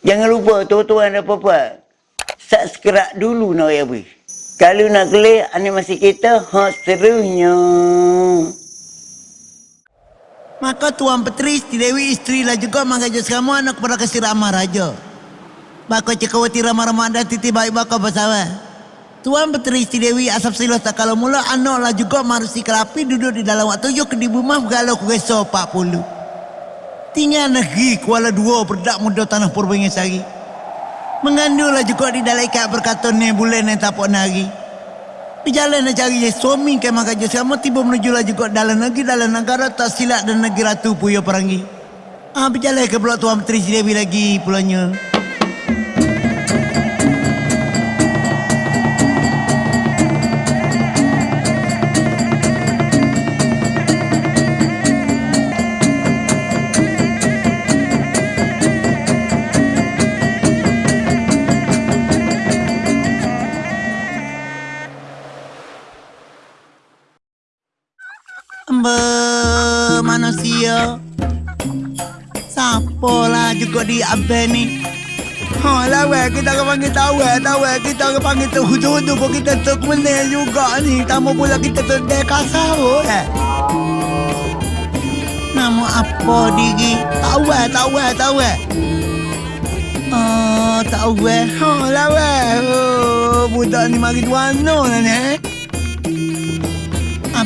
Jangan lupa tuan-tuan dan puan Subscribe dulu nak ya bui. Kalau nak klik animasi kita, ha serunya. Maka Tuan Petri, Siti Dewi, isteri lah juga mengajar semua anak kepada kasih ramah raja. Bako cekawati ramah-ramah dan titi baik bako bersama. Tuan Petri, Siti Dewi, asap silos tak kalau mula anak lah juga marusi kerapi duduk di dalam waktu yuk di rumah galau kueso 40. Tinggal negeri Kuala Dua berdak muda tanah Purbangisari. Mengandunglah juga di dalam ikat berkata ni bulan yang tak nari. Berjalan nak cari suami ke maka je sama tiba menuju lah juga dalam negeri dalam negara tak silap dan negeri ratu puyo perangi. Ah berjalan ke Pulau Tuan Menteri Dewi lagi pulangnya. Siapa lah juga di abang ni? Ha lah weh, kita akan panggil tahu eh, tahu eh. Kita akan panggil tu hudu-hudu pun kita tu menil juga ni. Tamu pula kita tu dekasar eh. Nama apa diri? Eh, tahu eh. Oh, eh. Ha lah weh. Oh, budak ni mari duano lah ni eh.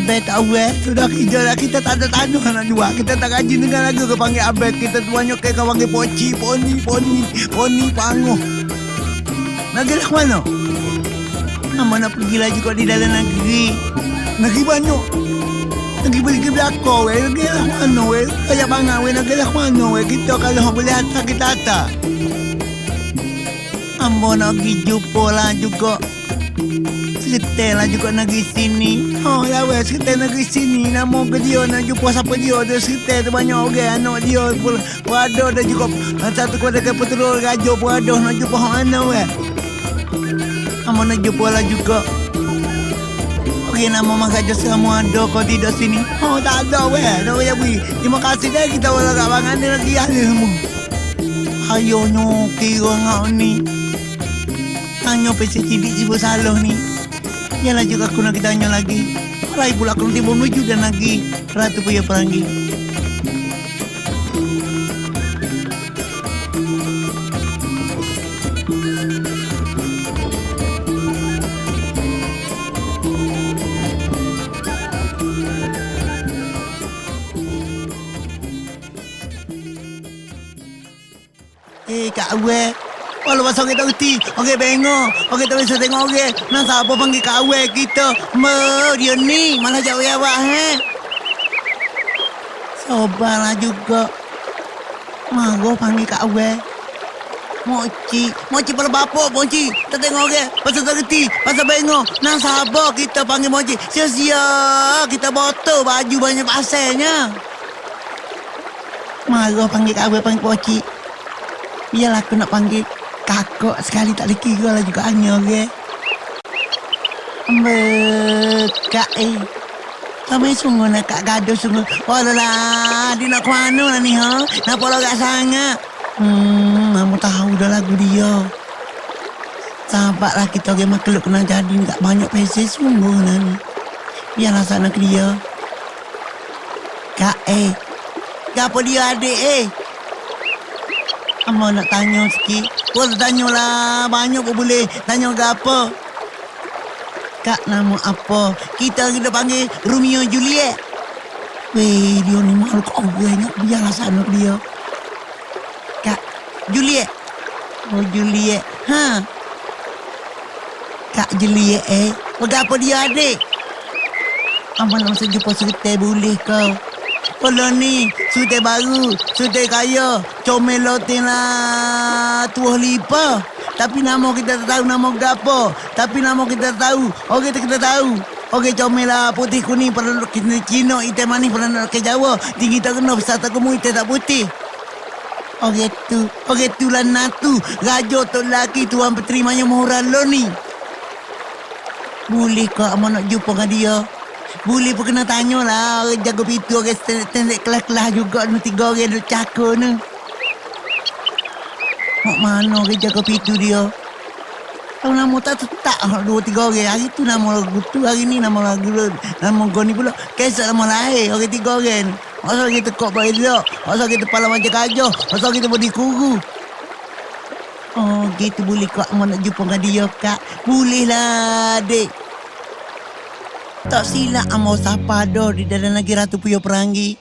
Abed tahu eh Sudah dah kita tak ada tanah nak jual. Kita tak gaji dengan lagu ke panggil Abed. Kita tuanya ke kau panggil poci Poni, poni, poni, panguh Negeri lah mana? Nama nak pergi lagi kau di dalam negeri? Negeri banyak. Negeri beli ke belakang weh. Negeri lah mana weh? Kayak bangang weh. Negeri lah mana weh? Kita kalau boleh hantar kita hantar Ambo nak pergi jumpa lah juga Setel lah juga negeri sini. Oh ya weh setel negeri sini. Nama ke dia nak jumpa siapa dia Dia setel tu banyak orang Anak dia pun Berada dan juga Satu kepada ke peturul raja pun ada Nak jumpa orang mana weh? Nama nak jumpa lah juga. Okey nama mak raja semua ada Kau tidak sini? Oh tak ada weh. Tak payah beri. Terima kasih dah kita Walau kat bangan dia lagi semua. Ayonya kira ngau ni. Tanya pesi cidik si salah ni Yalah juga aku nak tanya lagi. Malai pula aku nanti menuju dan lagi Ratu Puya Perangi. Eh, Kak Awek. Walau pasal kita reti. Okey, bengok. Okey, tak bisa tengok okey. Nak siapa panggil Awek kita. Dia ni. Malah jauh ya, Wak, he. Sobarlah juga. Mago panggil Kak Awek. Moci. Moci pada bapak, Moci. Tak tengok okey. Pasal tak reti. Pasal bengok. Nak siapa kita panggil Moci. Sia-sia. Kita botol baju banyak pasirnya. Mago panggil Awek, panggil Moci. Biarlah aku nak panggil kakak sekali tak boleh kira lah juga hanya ke. Bekak eh. Kami sungguh nak kak gaduh sungguh. Oh lah, dia nak ke mana lah ni ha? Nampak logak sangat. Hmm, kamu tahu dah lagu dia. Sahabatlah kita orang makhluk kena jadi tak banyak pesi sungguh lah ni. Biarlah sana ke dia. Kak eh. Kenapa dia adik eh? Amba nak tanya sikit. Kau tanya lah. Banyak pun boleh. Tanya ke apa? Kak nama apa? Kita kita panggil Romeo Juliet. Weh, dia ni malu kau gue ingat biarlah sana dia. Kak, Juliet. Oh, Juliet. Ha? Kak Juliet eh. Berapa dia adik? Amba nak masa jumpa cerita boleh kau. Kalau ni, sudah baru, sudah kaya, comel lotin lah tuah lipa. Tapi nama kita tak tahu nama gapo. Tapi nama kita tak tahu. Okey kita tahu. Okey comel lah putih kuning pada kita Cina, hitam manis pada nak ke Jawa. Tinggi tak kena besar tak kemu hitam tak putih. Okey tu, okey tu lah natu. Raja tu lelaki tuan peterimanya murah lo ni. Boleh kau amat nak jumpa dengan dia? Boleh pun kena tanya lah Orang jaga pintu Orang tendek kelas-kelas juga Ni tiga orang duduk cakap ni Mak mana ke jaga pintu dia? Tahu nama tak tetap dua tiga orang. Hari tu nama lagu tu, hari ni nama lagu nama kau ni pula. Kesat nama lain, orang tiga orang. Masa kita kok baik dia, masa kita pala macam kajah, masa kita body kuru. Oh, gitu boleh kak mau nak jumpa dengan dia, kak. Boleh lah, dek. Tak silap amo sapa dah di dalam lagi Ratu Puyo Perangi.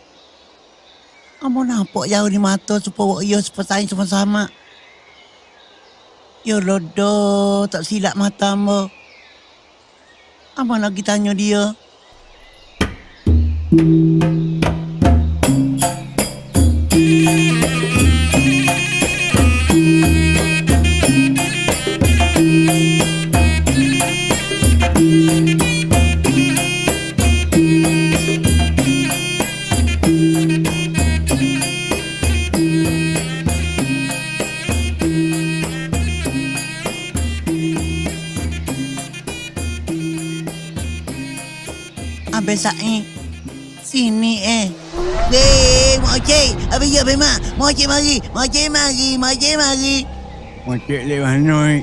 Amo nampak jauh di mata supaya ia seperti sama-sama. Ya lodo, tak silap mata amo. Amo lagi tanya dia. Abang Sa'i. Sini eh. Weh, Mak Cik. Abang ya, Abang Mak. Mak Cik mari. Mak Cik mari. Cik mari. Macik lek mana? eh?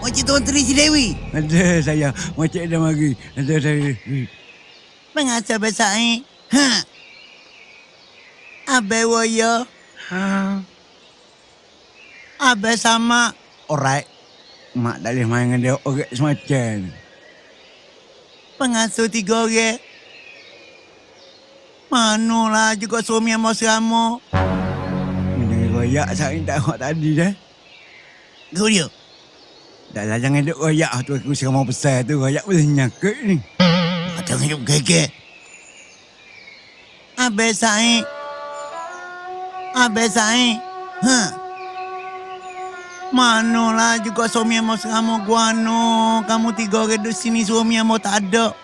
Cik Tuan Tri Si Dewi. Ada saya. Macik dah mari. Ada saya. Mengasa Abang Sa'i. Ha. Abang waya. Ha. Abang sama. Alright. Mak tak boleh main dengan dia orang semacam. Pengasuh tiga orang. Manalah juga suami yang mau serama. Ini royak saya tak nak tadi dah. Kau dia. Dah lah jangan duk royak tu aku serama besar tu. Royak boleh nyakit ni. Jangan hidup gegek. Abang Sa'i. Abang Sa'i. Ha. Manalah juga suami yang mau serama guano. Kamu tiga orang duduk sini suami yang mau tak ada.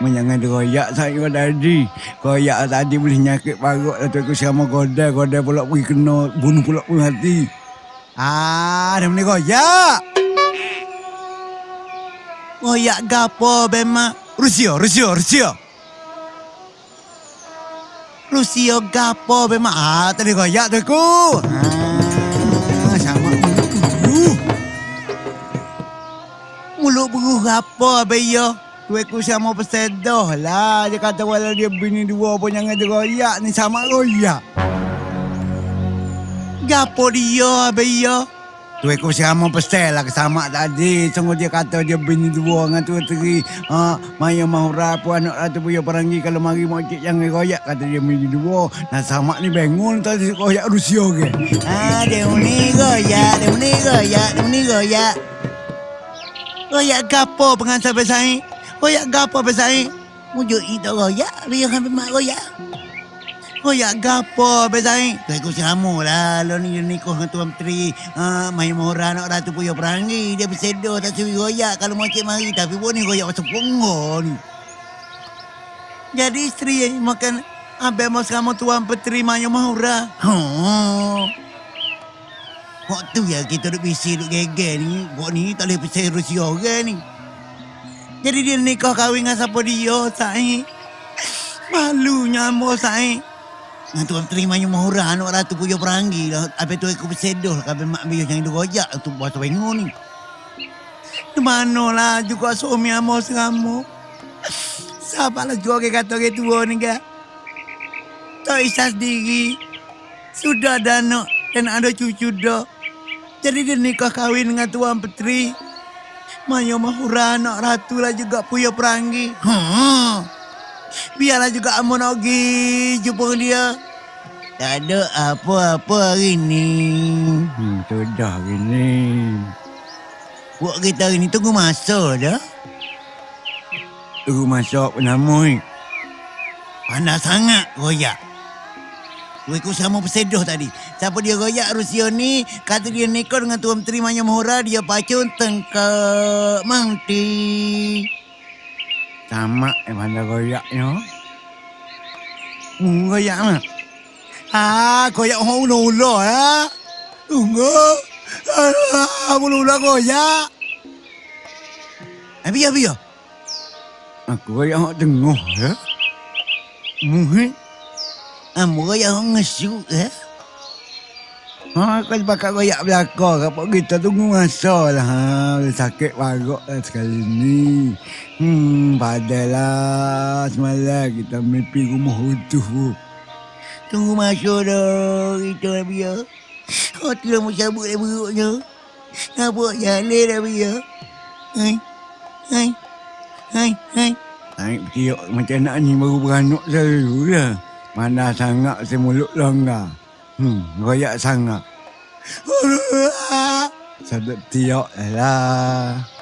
Jangan royak saya tadi. Royak tadi boleh nyakit parut lah tu aku serama godai. Godai pula pergi kena bunuh pula pun hati. Ah, dah boleh royak. Royak gapo bemak. Rusia, Rusia, Rusia. Rusia gapo bemak. Ah, tadi royak tu aku. Ah, Mulut beruh gapo beyo. Tu aku sama pesedoh lah. Dia kata walau dia bini dua pun jangan royak ni sama royak. Gapo dia beyo. Tu aku sama pesel lah sama tadi. Sungguh dia kata dia bini dua dengan tu teri. Ha, Maya Mahura pun anak ratu punya perangi kalau mari mau cik jangan royak kata dia bini dua. Nah sama ni bangun tadi royak Rusia ke. Ah, dia ni goyak, dia ni goyak, dia ni goyak. Goyak gapo pengantar besai? Goyak gapo besai? Mujuk itu goyak, biar kan mak goyak. Goyak gapo besai? Kau ikut sama lah, lo ni ni dengan tuan menteri. Ah, main mohra nak ratu puyo perangi. Dia bersedo tak suruh goyak kalau mau cik mari. Tapi pun ni goyak macam pongo ni. Jadi isteri yang makan Abang mau sama tuan petri mayu mahura. Oh. Kok tu ya kita duk bisi duk geger ni. Kok ni tak boleh percaya Rusia orang ni. Jadi dia nikah kahwin dengan siapa dia, Sai. Malunya ambo, Sai. Dengan tuan terima yang mahura anak ratu puyo perangi lah. Habis tu aku bersedoh lah. Habis mak biar jangan digojak tu buat pengu ni. Di mana lah juga suami ambo seramu. Sabarlah juga ke kata ke tua ni ke. Tak isah sendiri. Sudah ada anak dan ada cucu dah. Jadi dia nikah kahwin dengan Tuan Petri. Mayo Mahura anak ratu lah juga puya perangi. Ha. Biarlah juga Amun Ogi jumpa dia. Tak ada apa-apa hari ni. Hmm, tu dah gini. Buat kita hari ni tunggu masa dah. Tunggu masak penamui. Panas sangat royak. Aku sama bersedoh tadi. Siapa dia royak Rusia ni, kata dia nikah dengan Tuan Menteri Manya Mahura, dia pacun tengkak mangti. Sama eh mana goyaknya. Hmm, goyak mah. Ah, koyak orang ulo-ulo ya. Tunggu. Ah, ulo-ulo koyak. Abi, abi, ya. Aku goyak hak tengah ya. Mungkin Ah, koyak orang ngesu ya. Ha, kau bakal royak belakang Kapok kita tunggu masa lah ha. Sakit parut lah sekali ni Hmm, padahlah Semalam kita mimpi rumah utuh Tunggu masa dah kita dah biar. Hati dah mau cabut dah beruknya. Nampak jalan dah biar. Hai. Hai. Hai. Hai. Naik tiok macam nak ni baru beranak selalu lah Mana sangat si mulut longgar Hmm, royak sangat. Sadap tiok lah